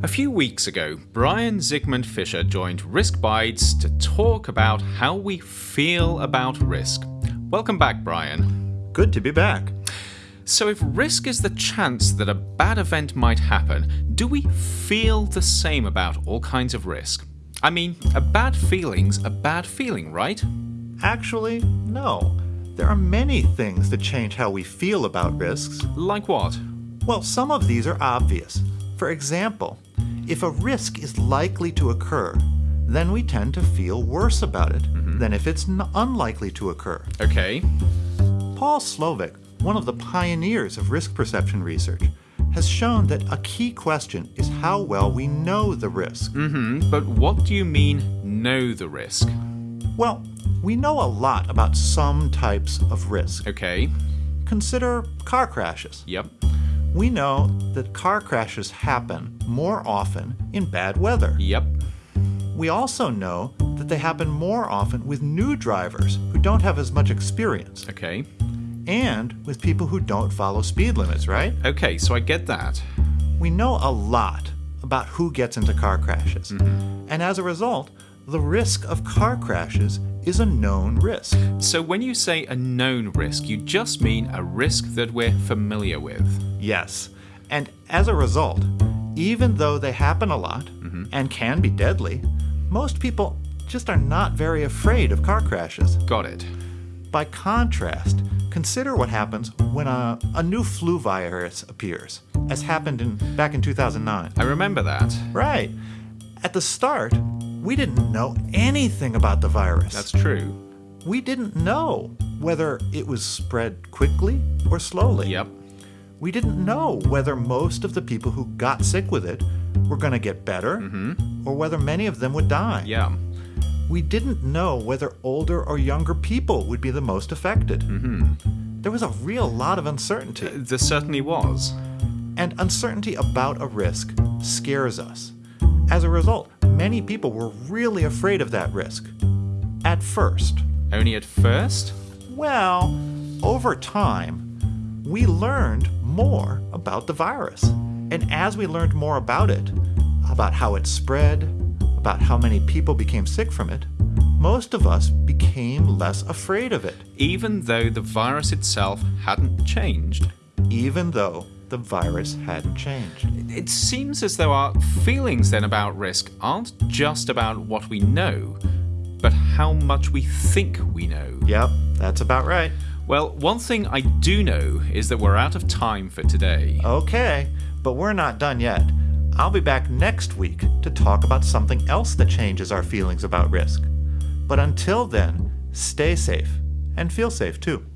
A few weeks ago, Brian Zikmund-Fisher joined Risk Bites to talk about how we feel about risk. Welcome back, Brian. Good to be back. So, if risk is the chance that a bad event might happen, do we feel the same about all kinds of risk? I mean, a bad feeling's a bad feeling, right? Actually, no. There are many things that change how we feel about risks. Like what? Well, some of these are obvious. For example, if a risk is likely to occur, then we tend to feel worse about it than if it's n- unlikely to occur. Okay. Paul Slovic, one of the pioneers of risk perception research, has shown that a key question is how well we know the risk. Hmm, but what do you mean, know the risk? Well, we know a lot about some types of risk. Okay. Consider car crashes. Yep. We know that car crashes happen more often in bad weather. Yep. We also know that they happen more often with new drivers who don't have as much experience Okay. and with people who don't follow speed limits, right? Okay, so I get that. We know a lot about who gets into car crashes. Mm-hmm. And as a result, the risk of car crashes is a known risk. So when you say a known risk, you just mean a risk that we're familiar with. Yes. And as a result, even though they happen a lot mm-hmm. and can be deadly, most people just are not very afraid of car crashes. Got it. By contrast, consider what happens when a, a new flu virus appears, as happened in, back in 2009. I remember that. Right. At the start, we didn't know anything about the virus. That's true. we didn't know whether it was spread quickly or slowly. Yep. We didn't know whether most of the people who got sick with it were going to get better or whether many of them would die. Yeah. We didn't know whether older or younger people would be the most affected. Hmm. There was a real lot of uncertainty, There certainly was. and uncertainty about a risk scares us. As a result, many people were really afraid of that risk. At first. Only at first? Well, over time, we learned more about the virus. And as we learned more about it, about how it spread, about how many people became sick from it, most of us became less afraid of it, Even though the virus itself hadn't changed. even though the virus hadn't changed. It seems as though our feelings then about risk aren't just about what we know, but how much we think we know. Yep, that's about right. Well, one thing I do know is that we're out of time for today. Okay, but we're not done yet. I'll be back next week to talk about something else that changes our feelings about risk. But until then, stay safe and feel safe too.